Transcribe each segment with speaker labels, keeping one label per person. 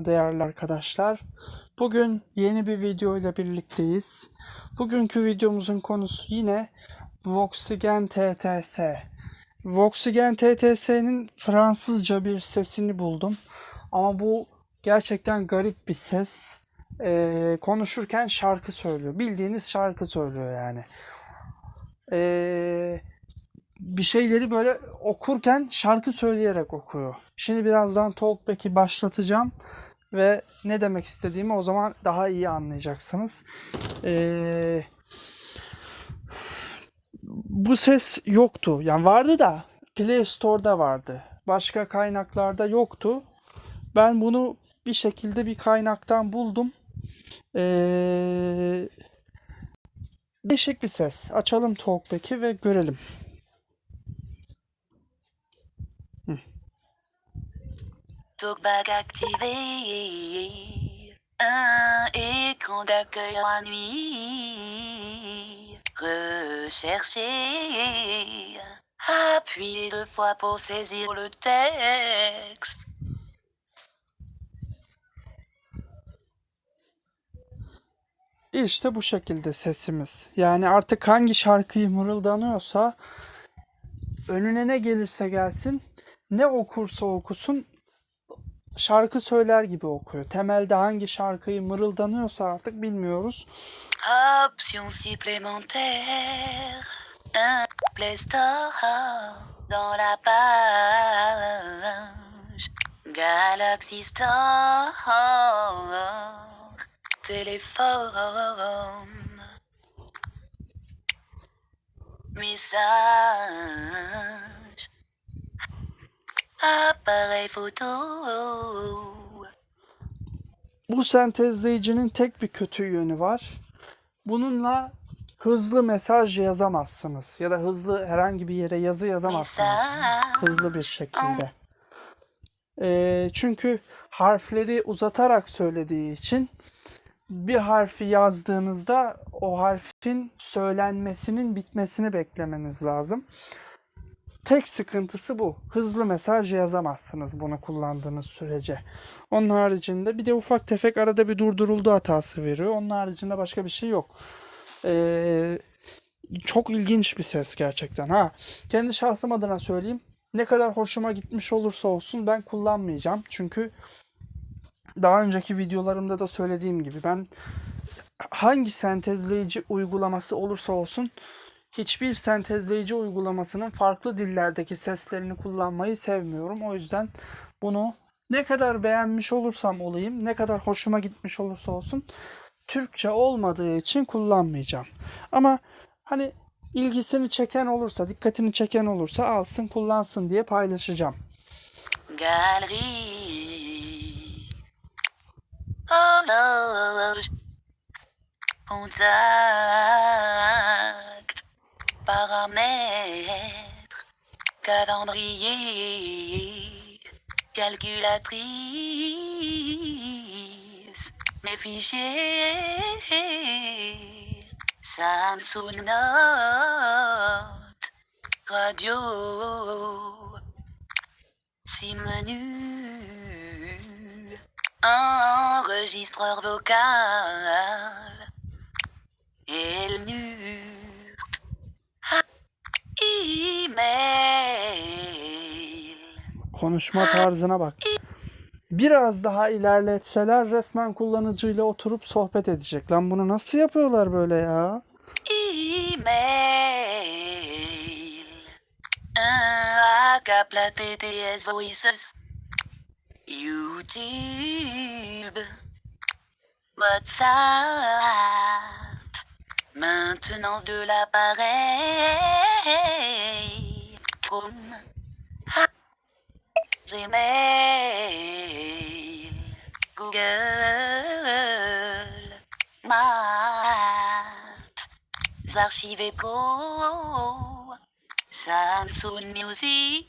Speaker 1: değerli arkadaşlar. Bugün yeni bir video ile birlikteyiz. Bugünkü videomuzun konusu yine Voxigen TTS. Voxigen TTS'nin Fransızca bir sesini buldum. Ama bu gerçekten garip bir ses. Ee, konuşurken şarkı söylüyor. Bildiğiniz şarkı söylüyor yani. Ee, bir şeyleri böyle okurken şarkı söyleyerek okuyor. Şimdi birazdan Talkback'i başlatacağım ve ne demek istediğimi o zaman daha iyi anlayacaksınız. Ee, bu ses yoktu. Yani vardı da Play Store'da vardı. Başka kaynaklarda yoktu. Ben bunu bir şekilde bir kaynaktan buldum. Ee, değişik bir ses. Açalım Talkback'i ve görelim.
Speaker 2: Talkback activé. Un écran d'accueil en nuit. Rechercher. Appuyez deux fois pour saisir le texte.
Speaker 1: İşte bu şekilde sesimiz. Yani artık hangi şarkıyı mırıldanıyorsa önüne ne gelirse gelsin, ne okursa okusun şarkı söyler gibi okuyor. Temelde hangi şarkıyı mırıldanıyorsa artık bilmiyoruz.
Speaker 2: Option supplémentaire. Un Play dans la page. Galaxy Store. Téléphone. Message. Appareil photo.
Speaker 1: Bu sentezleyicinin tek bir kötü yönü var. Bununla hızlı mesaj yazamazsınız ya da hızlı herhangi bir yere yazı yazamazsınız. Hızlı bir şekilde. Ee, çünkü harfleri uzatarak söylediği için bir harfi yazdığınızda o harfin söylenmesinin bitmesini beklemeniz lazım. Tek sıkıntısı bu. Hızlı mesaj yazamazsınız bunu kullandığınız sürece. Onun haricinde bir de ufak tefek arada bir durduruldu hatası veriyor. Onun haricinde başka bir şey yok. Ee, çok ilginç bir ses gerçekten. Ha, kendi şahsım adına söyleyeyim. Ne kadar hoşuma gitmiş olursa olsun ben kullanmayacağım. Çünkü daha önceki videolarımda da söylediğim gibi ben hangi sentezleyici uygulaması olursa olsun hiçbir sentezleyici uygulamasının farklı dillerdeki seslerini kullanmayı sevmiyorum. O yüzden bunu ne kadar beğenmiş olursam olayım, ne kadar hoşuma gitmiş olursa olsun Türkçe olmadığı için kullanmayacağım. Ama hani ilgisini çeken olursa, dikkatini çeken olursa alsın, kullansın diye paylaşacağım.
Speaker 2: Galerie. Horloge. Contact. Paramètres. Calendrier. Calculatrice. Mes fichiers. Samsung Note. Radio. Si menu. Enregistreur vocal. Elnur.
Speaker 1: Konuşma tarzına bak. Biraz daha ilerletseler resmen kullanıcıyla oturup sohbet edecek. Lan bunu nasıl yapıyorlar böyle ya?
Speaker 2: Email. Voices. YouTube. WhatsApp. Maintenance de l'appareil. Chrome. Gmail. Google. Maps. Archives Pro. Samsung Music.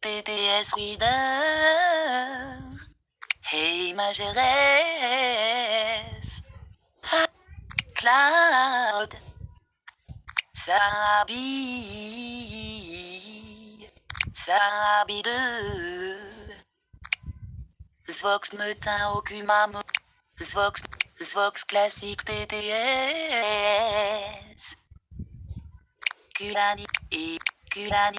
Speaker 2: PTS Reader. Hey Majerès. Cloud. Sabi. Sabi 2. Zvox Metin Okumamo. Zvox, Zvox Classique PTS. Kulani et Kulani.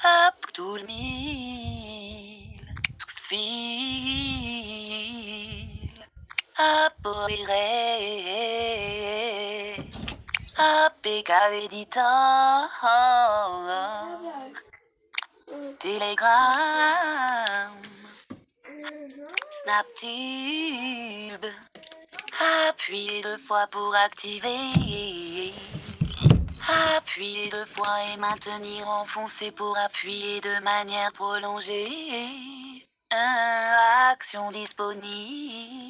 Speaker 2: Abdul Mil. Sfil. Apoire. Telegram. Snaptube. Appuyez deux fois pour activer. Appuyez deux fois et maintenir enfoncé pour appuyer de manière prolongée. Action disponible.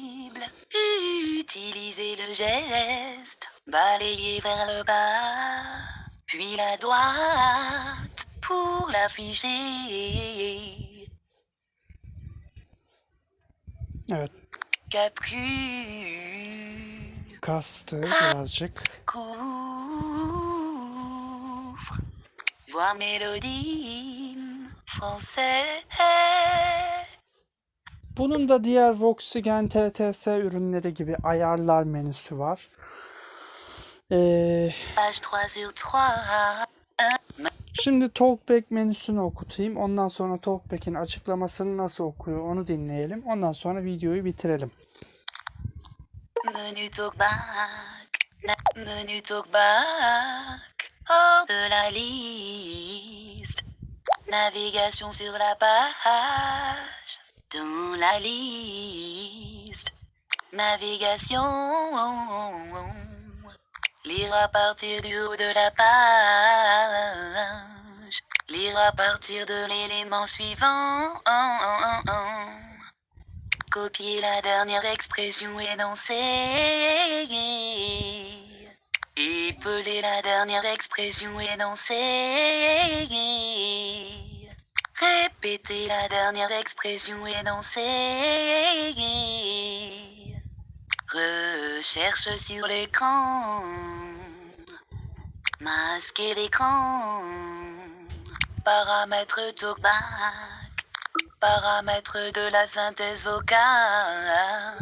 Speaker 2: Utilisez le geste. Balayez vers le bas. Puis la droite pour l'afficher.
Speaker 1: Evet
Speaker 2: Capcule.
Speaker 1: kastı birazcık.
Speaker 2: couvre. Voix mélodie français.
Speaker 1: Bunun da diğer Voxigen TTS ürünleri gibi ayarlar menüsü var. Ee,
Speaker 2: Page 3 sur 3.
Speaker 1: şimdi Talkback menüsünü okutayım. Ondan sonra Talkback'in açıklamasını nasıl okuyor onu dinleyelim. Ondan sonra videoyu bitirelim.
Speaker 2: Menu talkback. Menu talkback. Hors de la liste. Navigation sur la page. Dans la liste. Navigation. Lire à partir du haut de la page. Lire à partir de l'élément suivant. Copier la dernière expression énoncée. Épeler la dernière expression énoncée. Répéter la dernière expression énoncée. Recherche sur l'écran. Masquer l'écran. Paramètres talkback. Paramètres de la synthèse vocale.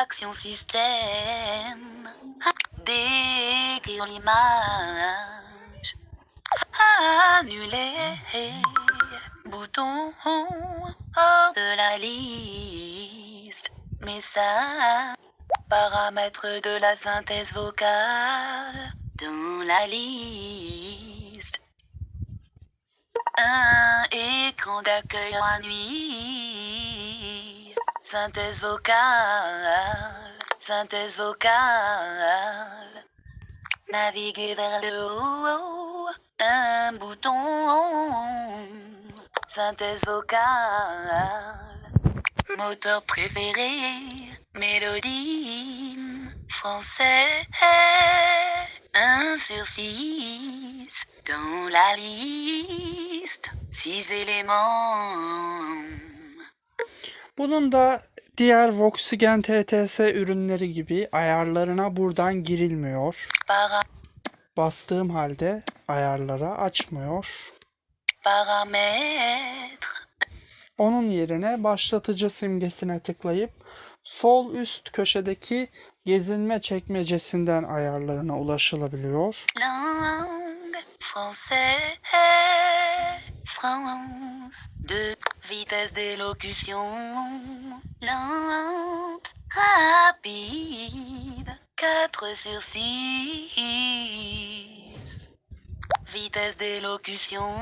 Speaker 2: Action système. Décrire l'image. Annuler. Bouton hors de la liste. Message. Paramètres de la synthèse vocale. Dans la liste. Un écran d'accueil en nuit. Synthèse vocale. Synthèse vocale. Naviguer vers le haut. Un bouton. Synthèse vocale. Moteur préféré. Mélodie. Français. 1 sur 6. Dans la liste. 6 éléments.
Speaker 1: Bunun da diğer Voxigen TTS ürünleri gibi ayarlarına buradan girilmiyor. Bastığım halde ayarlara açmıyor.
Speaker 2: paramètres.
Speaker 1: Onun yerine başlatıcı simgesine tıklayıp sol üst köşedeki gezinme çekmecesinden ayarlarına ulaşılabiliyor.
Speaker 2: Langue français. France. 2. Vitesse d'élocution. Lente. Rapide. 4 sur 6. vitesse d'élocution.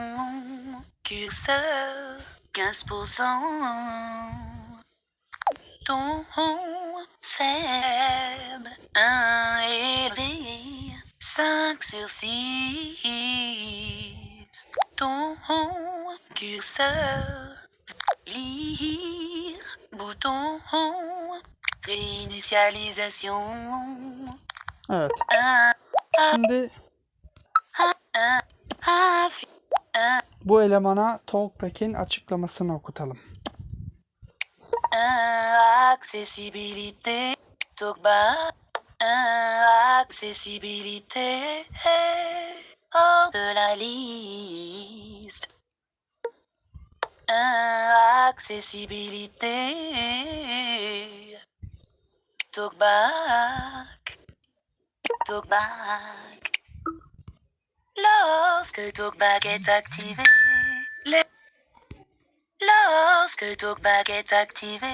Speaker 2: Curseur, 15%. Ton faible, 1 élevé, 5 sur 6. Ton curseur, lire, bouton, réinitialisation.
Speaker 1: Euh.
Speaker 2: 1, 2,
Speaker 1: bu elemana Talkback'in açıklamasını okutalım.
Speaker 2: 1. Accessibilité. Talkback. 1. Accessibilité. Hors de la liste. 1. Accessibilité. Talkback. Talkback. Lorsque Talkback est activé, les... Lorsque Talkback est activé,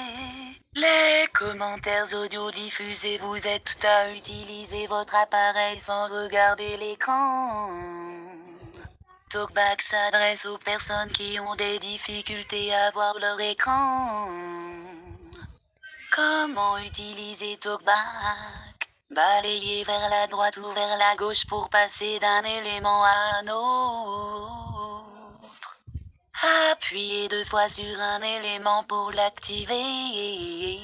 Speaker 2: les commentaires audio diffusés vous êtes à utiliser votre appareil sans regarder l'écran. Talkback s'adresse aux personnes qui ont des difficultés à voir leur écran. Comment utiliser Talkback Balayer vers la droite ou vers la gauche pour passer d'un élément à un autre. Appuyez deux fois sur un élément pour l'activer.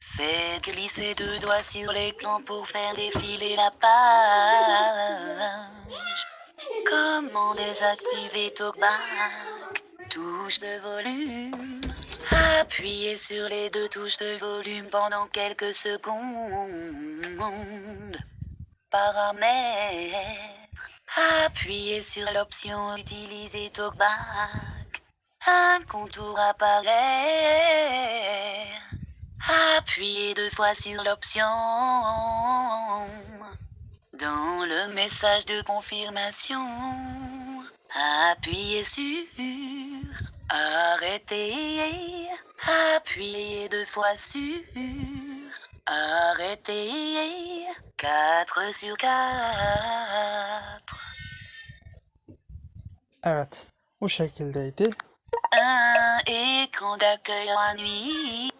Speaker 2: Faites glisser deux doigts sur l'écran pour faire défiler la page. Comment désactiver Talkback Touche de volume. Appuyez sur les deux touches de volume pendant quelques secondes. Paramètres. Appuyez sur l'option Utiliser Talkback. Un contour apparaît. Appuyez deux fois sur l'option. Dans le message de confirmation, appuyez sur Arrêtez. Appuyez deux fois sur Arrêtez. 4 sur 4.
Speaker 1: Evet. Bu şekildeydi.
Speaker 2: Un écran d'accueil en nuit.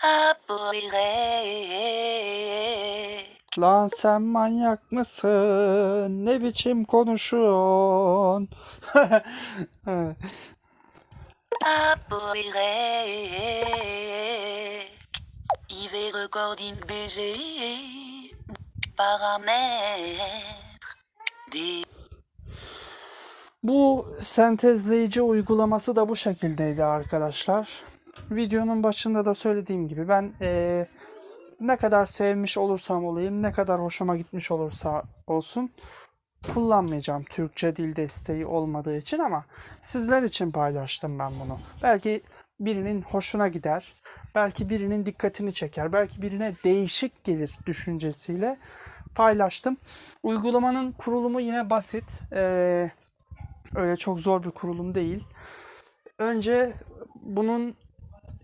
Speaker 2: Apparaît.
Speaker 1: Lan sen manyak mısın? Ne biçim konuşuyorsun?
Speaker 2: IV recording BG. Paramètres. Des
Speaker 1: Bu sentezleyici uygulaması da bu şekildeydi arkadaşlar. Videonun başında da söylediğim gibi ben eee, ne kadar sevmiş olursam olayım, ne kadar hoşuma gitmiş olursa olsun kullanmayacağım Türkçe dil desteği olmadığı için ama sizler için paylaştım ben bunu. Belki birinin hoşuna gider, belki birinin dikkatini çeker, belki birine değişik gelir düşüncesiyle paylaştım. Uygulamanın kurulumu yine basit. Eee Öyle çok zor bir kurulum değil. Önce bunun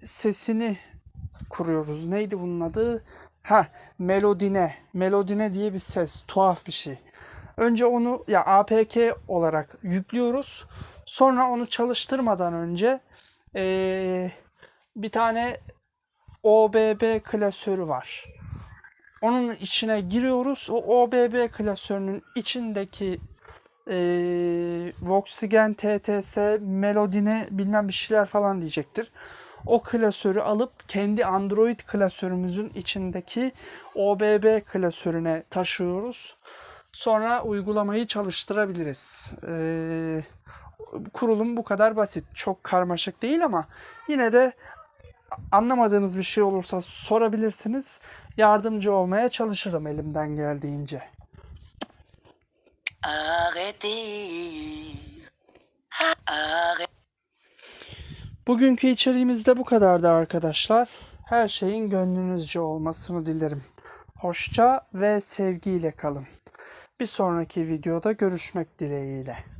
Speaker 1: sesini kuruyoruz. Neydi bunun adı? Ha, melodine. Melodine diye bir ses. Tuhaf bir şey. Önce onu ya APK olarak yüklüyoruz. Sonra onu çalıştırmadan önce eee, bir tane OBB klasörü var. Onun içine giriyoruz. O OBB klasörünün içindeki eee Voxigen TTS Melodine bilmem bir şeyler falan diyecektir. O klasörü alıp kendi Android klasörümüzün içindeki OBB klasörüne taşıyoruz. Sonra uygulamayı çalıştırabiliriz. Eee, kurulum bu kadar basit. Çok karmaşık değil ama yine de anlamadığınız bir şey olursa sorabilirsiniz. Yardımcı olmaya çalışırım elimden geldiğince.
Speaker 2: Arrêtez. Arrêtez.
Speaker 1: Bugünkü içeriğimiz de bu kadardı arkadaşlar. Her şeyin gönlünüzce olmasını dilerim. Hoşça ve sevgiyle kalın. Bir sonraki videoda görüşmek dileğiyle.